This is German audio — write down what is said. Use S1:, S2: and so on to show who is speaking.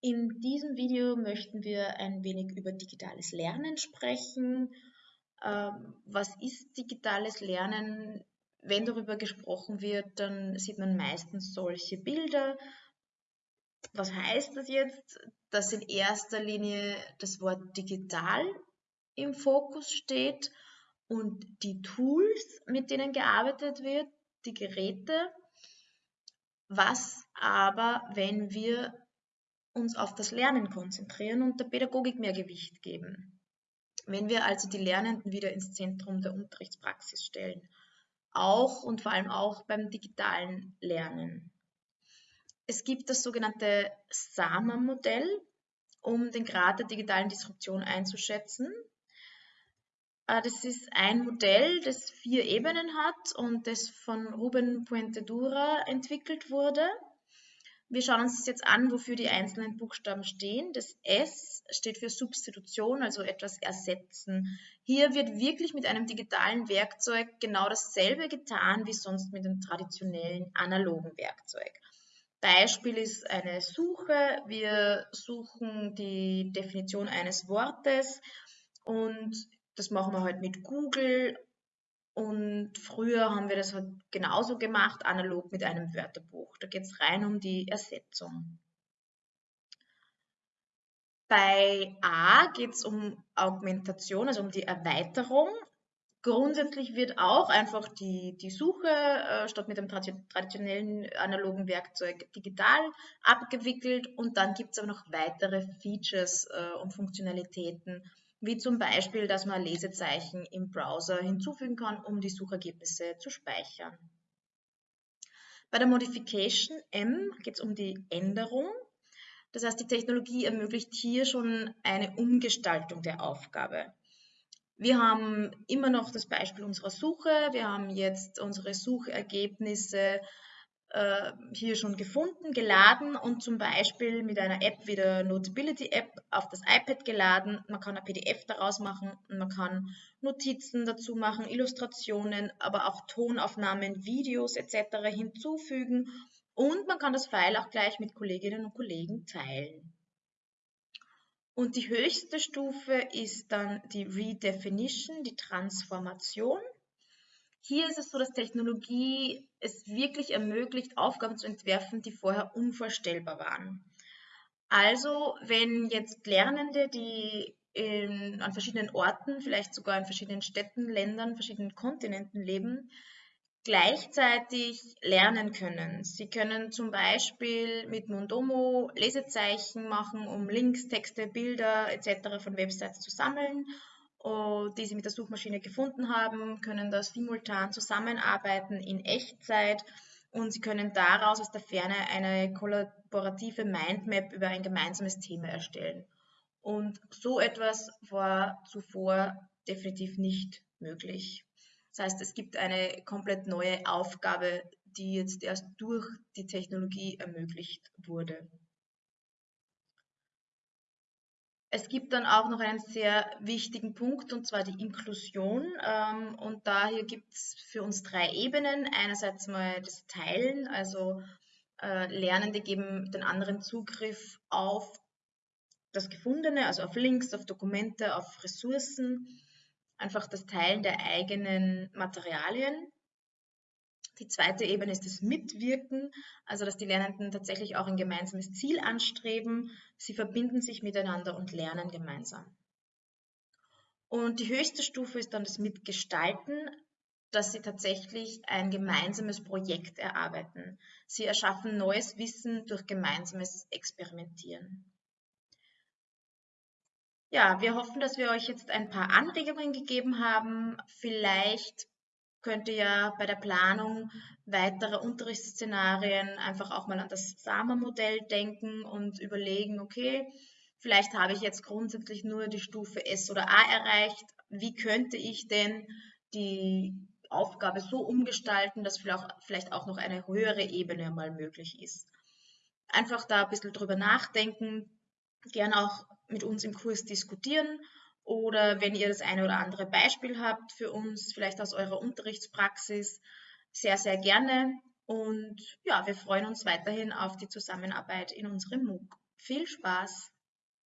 S1: In diesem Video möchten wir ein wenig über digitales Lernen sprechen. Ähm, was ist digitales Lernen? Wenn darüber gesprochen wird, dann sieht man meistens solche Bilder. Was heißt das jetzt? Dass in erster Linie das Wort digital im Fokus steht und die Tools, mit denen gearbeitet wird, die Geräte. Was aber, wenn wir uns auf das Lernen konzentrieren und der Pädagogik mehr Gewicht geben. Wenn wir also die Lernenden wieder ins Zentrum der Unterrichtspraxis stellen, auch und vor allem auch beim digitalen Lernen. Es gibt das sogenannte SAMA-Modell, um den Grad der digitalen Disruption einzuschätzen. Äh, das ist ein Modell, das vier Ebenen hat und das von Ruben Puente Dura entwickelt wurde. Wir schauen uns jetzt an, wofür die einzelnen Buchstaben stehen. Das S steht für Substitution, also etwas ersetzen. Hier wird wirklich mit einem digitalen Werkzeug genau dasselbe getan wie sonst mit dem traditionellen analogen Werkzeug. Beispiel ist eine Suche. Wir suchen die Definition eines Wortes und das machen wir halt mit Google und früher haben wir das halt genauso gemacht, analog mit einem Wörterbuch. Da geht es rein um die Ersetzung. Bei A geht es um Augmentation, also um die Erweiterung. Grundsätzlich wird auch einfach die, die Suche äh, statt mit dem traditionellen analogen Werkzeug digital abgewickelt und dann gibt es aber noch weitere Features äh, und Funktionalitäten, wie zum Beispiel, dass man Lesezeichen im Browser hinzufügen kann, um die Suchergebnisse zu speichern. Bei der Modification M geht es um die Änderung. Das heißt, die Technologie ermöglicht hier schon eine Umgestaltung der Aufgabe. Wir haben immer noch das Beispiel unserer Suche. Wir haben jetzt unsere Suchergebnisse hier schon gefunden, geladen und zum Beispiel mit einer App wie der Notability App auf das iPad geladen. Man kann ein PDF daraus machen man kann Notizen dazu machen, Illustrationen, aber auch Tonaufnahmen, Videos etc. hinzufügen und man kann das File auch gleich mit Kolleginnen und Kollegen teilen. Und die höchste Stufe ist dann die Redefinition, die Transformation. Hier ist es so, dass Technologie es wirklich ermöglicht, Aufgaben zu entwerfen, die vorher unvorstellbar waren. Also, wenn jetzt Lernende, die in, an verschiedenen Orten, vielleicht sogar in verschiedenen Städten, Ländern, verschiedenen Kontinenten leben, gleichzeitig lernen können. Sie können zum Beispiel mit Mondomo Lesezeichen machen, um Links, Texte, Bilder etc. von Websites zu sammeln die sie mit der Suchmaschine gefunden haben, können da simultan zusammenarbeiten in Echtzeit und sie können daraus aus der Ferne eine kollaborative Mindmap über ein gemeinsames Thema erstellen. Und so etwas war zuvor definitiv nicht möglich. Das heißt, es gibt eine komplett neue Aufgabe, die jetzt erst durch die Technologie ermöglicht wurde. Es gibt dann auch noch einen sehr wichtigen Punkt, und zwar die Inklusion. Ähm, und daher gibt es für uns drei Ebenen. Einerseits mal das Teilen, also äh, Lernende geben den anderen Zugriff auf das Gefundene, also auf Links, auf Dokumente, auf Ressourcen, einfach das Teilen der eigenen Materialien. Die zweite Ebene ist das Mitwirken, also dass die Lernenden tatsächlich auch ein gemeinsames Ziel anstreben. Sie verbinden sich miteinander und lernen gemeinsam. Und die höchste Stufe ist dann das Mitgestalten, dass sie tatsächlich ein gemeinsames Projekt erarbeiten. Sie erschaffen neues Wissen durch gemeinsames Experimentieren. Ja, wir hoffen, dass wir euch jetzt ein paar Anregungen gegeben haben. Vielleicht könnte ja bei der Planung weiterer Unterrichtsszenarien einfach auch mal an das SAMA-Modell denken und überlegen, okay, vielleicht habe ich jetzt grundsätzlich nur die Stufe S oder A erreicht. Wie könnte ich denn die Aufgabe so umgestalten, dass vielleicht auch noch eine höhere Ebene mal möglich ist? Einfach da ein bisschen drüber nachdenken, gern auch mit uns im Kurs diskutieren oder wenn ihr das eine oder andere Beispiel habt für uns, vielleicht aus eurer Unterrichtspraxis, sehr, sehr gerne. Und ja, wir freuen uns weiterhin auf die Zusammenarbeit in unserem MOOC. Viel Spaß!